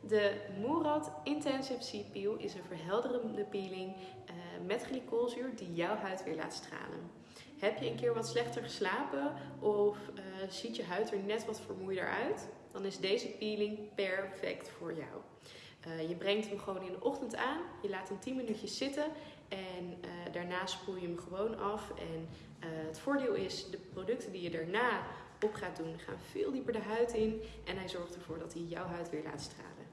De Murad Intensive Sea Peel is een verhelderende peeling eh, met glycolzuur die jouw huid weer laat stralen. Heb je een keer wat slechter geslapen of eh, ziet je huid er net wat vermoeider uit? Dan is deze peeling perfect voor jou. Uh, je brengt hem gewoon in de ochtend aan, je laat hem 10 minuutjes zitten en uh, daarna spoel je hem gewoon af. En het voordeel is, de producten die je daarna op gaat doen, gaan veel dieper de huid in en hij zorgt ervoor dat hij jouw huid weer laat stralen.